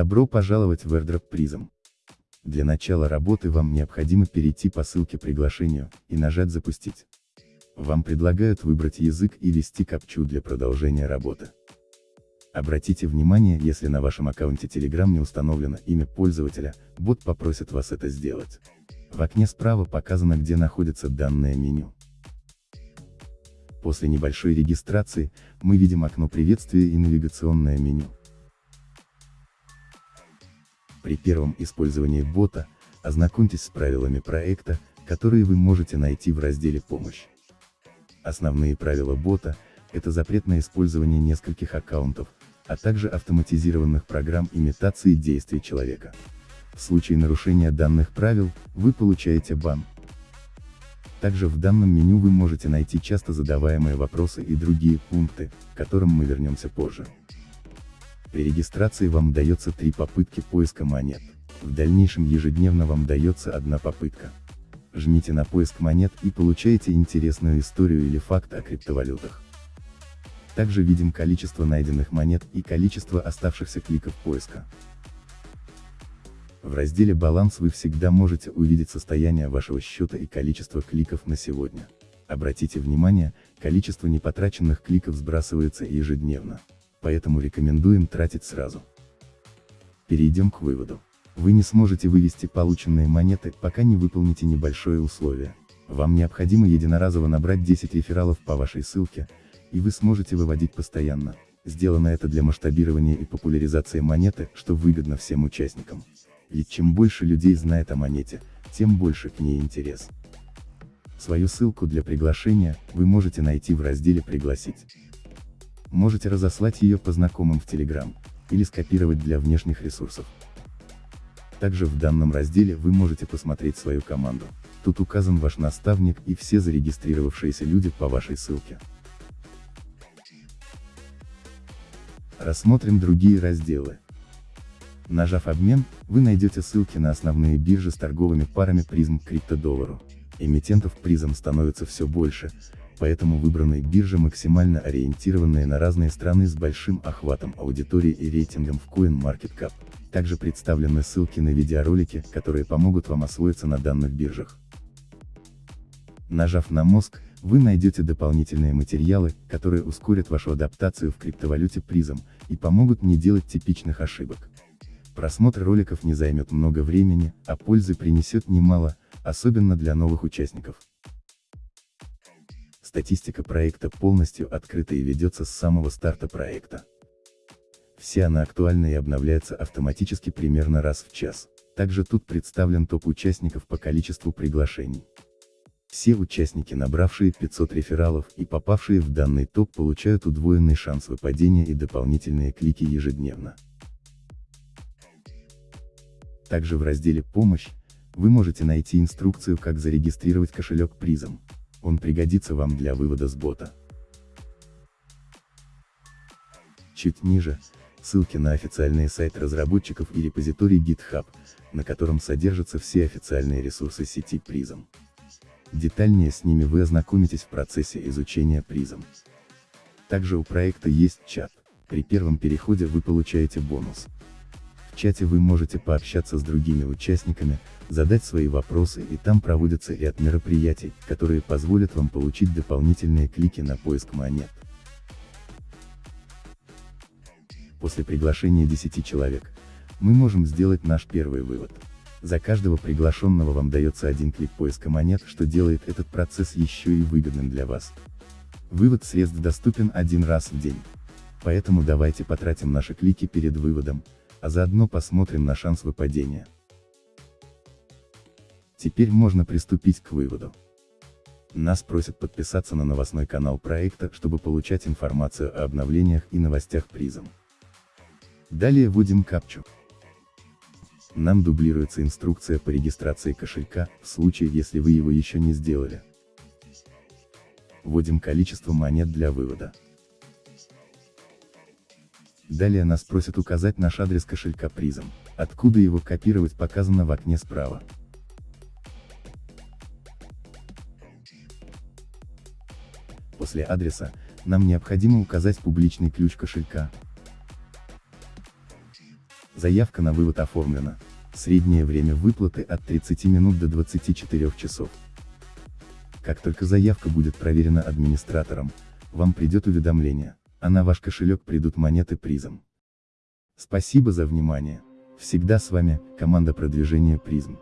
Добро пожаловать в AirDrop Prism. Для начала работы вам необходимо перейти по ссылке приглашению, и нажать «Запустить». Вам предлагают выбрать язык и ввести капчу для продолжения работы. Обратите внимание, если на вашем аккаунте Telegram не установлено имя пользователя, бот попросит вас это сделать. В окне справа показано где находится данное меню. После небольшой регистрации, мы видим окно приветствия и навигационное меню. При первом использовании бота, ознакомьтесь с правилами проекта, которые вы можете найти в разделе «Помощь». Основные правила бота – это запрет на использование нескольких аккаунтов, а также автоматизированных программ имитации действий человека. В случае нарушения данных правил, вы получаете бан. Также в данном меню вы можете найти часто задаваемые вопросы и другие пункты, к которым мы вернемся позже. При регистрации вам дается три попытки поиска монет. В дальнейшем ежедневно вам дается одна попытка. Жмите на поиск монет и получаете интересную историю или факт о криптовалютах. Также видим количество найденных монет и количество оставшихся кликов поиска. В разделе «Баланс» вы всегда можете увидеть состояние вашего счета и количество кликов на сегодня. Обратите внимание, количество непотраченных кликов сбрасывается ежедневно поэтому рекомендуем тратить сразу. Перейдем к выводу. Вы не сможете вывести полученные монеты, пока не выполните небольшое условие. Вам необходимо единоразово набрать 10 рефералов по вашей ссылке, и вы сможете выводить постоянно. Сделано это для масштабирования и популяризации монеты, что выгодно всем участникам. Ведь чем больше людей знает о монете, тем больше к ней интерес. Свою ссылку для приглашения, вы можете найти в разделе «Пригласить». Можете разослать ее по знакомым в Telegram, или скопировать для внешних ресурсов. Также в данном разделе вы можете посмотреть свою команду. Тут указан ваш наставник и все зарегистрировавшиеся люди по вашей ссылке. Рассмотрим другие разделы. Нажав «Обмен», вы найдете ссылки на основные биржи с торговыми парами призм к криптодоллару. Эмитентов призм становится все больше, поэтому выбранные биржи максимально ориентированные на разные страны с большим охватом аудитории и рейтингом в CoinMarketCap. Также представлены ссылки на видеоролики, которые помогут вам освоиться на данных биржах. Нажав на мозг, вы найдете дополнительные материалы, которые ускорят вашу адаптацию в криптовалюте призм, и помогут не делать типичных ошибок. Просмотр роликов не займет много времени, а пользы принесет немало, особенно для новых участников. Статистика проекта полностью открыта и ведется с самого старта проекта. Вся она актуальна и обновляется автоматически примерно раз в час. Также тут представлен топ участников по количеству приглашений. Все участники, набравшие 500 рефералов и попавшие в данный топ получают удвоенный шанс выпадения и дополнительные клики ежедневно. Также в разделе «Помощь» вы можете найти инструкцию, как зарегистрировать кошелек призом он пригодится вам для вывода с бота. Чуть ниже, ссылки на официальные сайты разработчиков и репозиторий GitHub, на котором содержатся все официальные ресурсы сети Prism. Детальнее с ними вы ознакомитесь в процессе изучения Prism. Также у проекта есть чат, при первом переходе вы получаете бонус. В чате вы можете пообщаться с другими участниками, задать свои вопросы и там проводится ряд мероприятий, которые позволят вам получить дополнительные клики на поиск монет. После приглашения 10 человек, мы можем сделать наш первый вывод. За каждого приглашенного вам дается один клик поиска монет, что делает этот процесс еще и выгодным для вас. Вывод средств доступен один раз в день. Поэтому давайте потратим наши клики перед выводом, а заодно посмотрим на шанс выпадения. Теперь можно приступить к выводу. Нас просят подписаться на новостной канал проекта, чтобы получать информацию о обновлениях и новостях призом. Далее вводим капчу. Нам дублируется инструкция по регистрации кошелька, в случае если вы его еще не сделали. Вводим количество монет для вывода. Далее нас просят указать наш адрес кошелька призом, откуда его копировать показано в окне справа. После адреса, нам необходимо указать публичный ключ кошелька. Заявка на вывод оформлена. Среднее время выплаты от 30 минут до 24 часов. Как только заявка будет проверена администратором, вам придет уведомление, а на ваш кошелек придут монеты призом. Спасибо за внимание. Всегда с вами, команда продвижения призм.